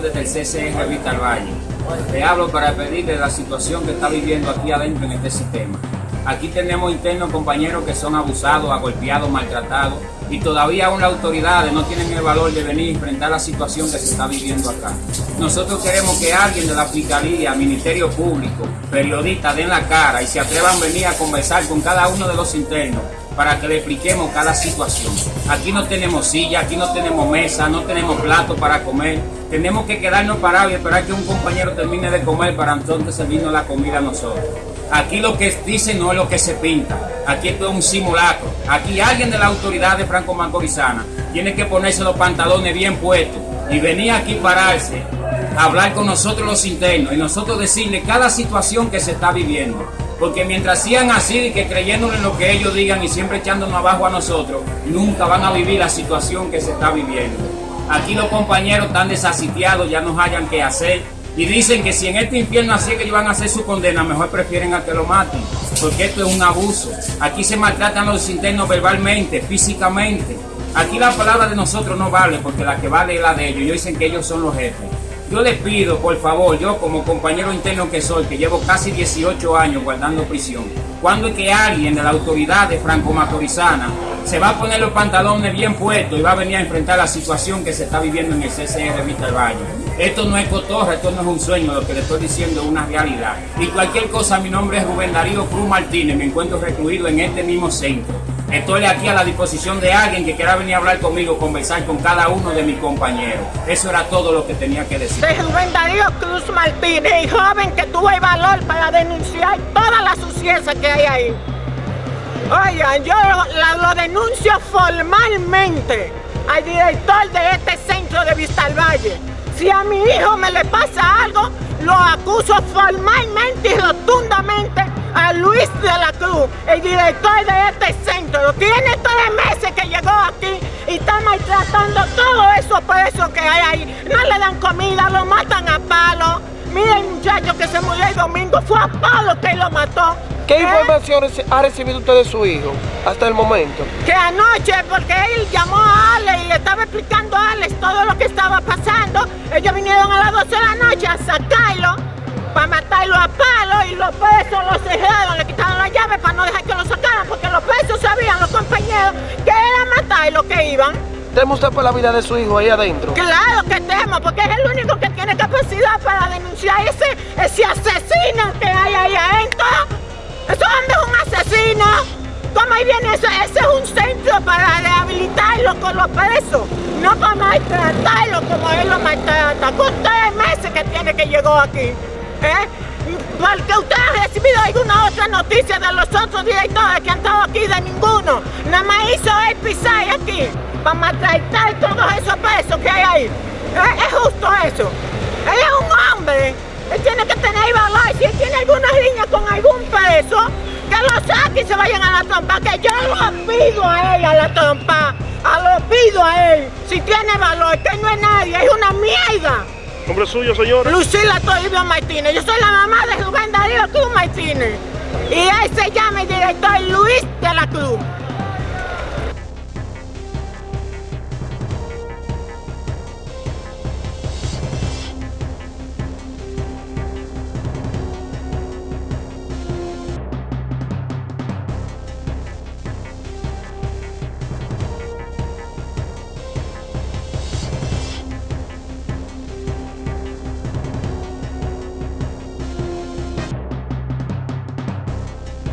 desde el CCR Vital Valle. Le hablo para pedirle la situación que está viviendo aquí adentro en este sistema. Aquí tenemos internos compañeros que son abusados, agolpeados, maltratados y todavía aún las autoridades no tienen el valor de venir a enfrentar la situación que se está viviendo acá. Nosotros queremos que alguien de la Fiscalía, Ministerio Público, periodistas den la cara y se atrevan a venir a conversar con cada uno de los internos para que le expliquemos cada situación. Aquí no tenemos silla, aquí no tenemos mesa, no tenemos plato para comer. Tenemos que quedarnos parados y esperar que un compañero termine de comer para entonces servirnos la comida a nosotros. Aquí lo que dice no es lo que se pinta. Aquí esto es un simulacro. Aquí alguien de la autoridad de Franco Macorizana tiene que ponerse los pantalones bien puestos y venir aquí pararse a hablar con nosotros los internos y nosotros decirle cada situación que se está viviendo. Porque mientras sigan así, que creyéndole en lo que ellos digan y siempre echándonos abajo a nosotros, nunca van a vivir la situación que se está viviendo. Aquí los compañeros están desasitiados, ya no hayan que hacer. Y dicen que si en este infierno así es que ellos van a hacer su condena, mejor prefieren a que lo maten. Porque esto es un abuso. Aquí se maltratan los internos verbalmente, físicamente. Aquí la palabra de nosotros no vale, porque la que vale es la de ellos. Ellos dicen que ellos son los jefes. Yo les pido, por favor, yo como compañero interno que soy, que llevo casi 18 años guardando prisión, cuando es que alguien de la autoridad de Franco Macorizana se va a poner los pantalones bien puestos y va a venir a enfrentar la situación que se está viviendo en el CCR del Valle? Esto no es cotorra, esto no es un sueño, lo que le estoy diciendo es una realidad. Y cualquier cosa, mi nombre es Rubén Darío Cruz Martínez, me encuentro recluido en este mismo centro. Estoy aquí a la disposición de alguien que quiera venir a hablar conmigo, conversar con cada uno de mis compañeros. Eso era todo lo que tenía que decir. Soy Rubén Darío Cruz Martínez, joven que tuvo el valor para denunciar toda la suciedad que hay ahí. Oigan, yo lo, denuncio formalmente al director de este centro de Vista al Valle. Si a mi hijo me le pasa algo, lo acuso formalmente y rotundamente a Luis de la Cruz, el director de este centro. Tiene tres meses que llegó aquí y está maltratando todos esos presos que hay ahí. No le dan comida, lo matan a palo. Mira el muchacho que se murió el domingo, fue a palo que lo mató. ¿Qué ¿Eh? información ha recibido usted de su hijo hasta el momento? Que anoche, porque él llamó a Alex y le estaba explicando a Alex todo lo que estaba pasando, ellos vinieron a las 12 de la noche a sacarlo para matarlo a palo y los presos lo cerraron, le quitaron la llave para no dejar que lo sacaran porque los presos sabían, los compañeros, que era matarlo que iban. ¿Teme usted por la vida de su hijo ahí adentro? Claro que temo, porque es el único que tiene capacidad para denunciar ese, ese asesino que hay ahí adentro. Ese hombre es un asesino. ¿Cómo ahí viene eso? Ese es un centro para rehabilitarlo con los presos, no para maltratarlo como él lo maltrata. Con tres meses que tiene que llegó aquí. ¿Eh? Porque usted ha recibido alguna otra noticia de los otros directores que han estado aquí, de ninguno. Nada más hizo el pisar aquí para maltratar todos esos presos que hay ahí. Es justo eso. Él es un hombre. Él tiene que tener valor. Si él tiene alguna línea con algún preso, que lo saque y se vayan a la trompa. Que yo lo pido a él a la trompa. A lo pido a él. Si tiene valor, que no es nadie, es una mierda. ¿Nombre suyo, señora? Lucila Toribio Martínez. Yo soy la mamá de Rubén Darío Cruz Martínez. Y él se llama el director Luis de la Cruz.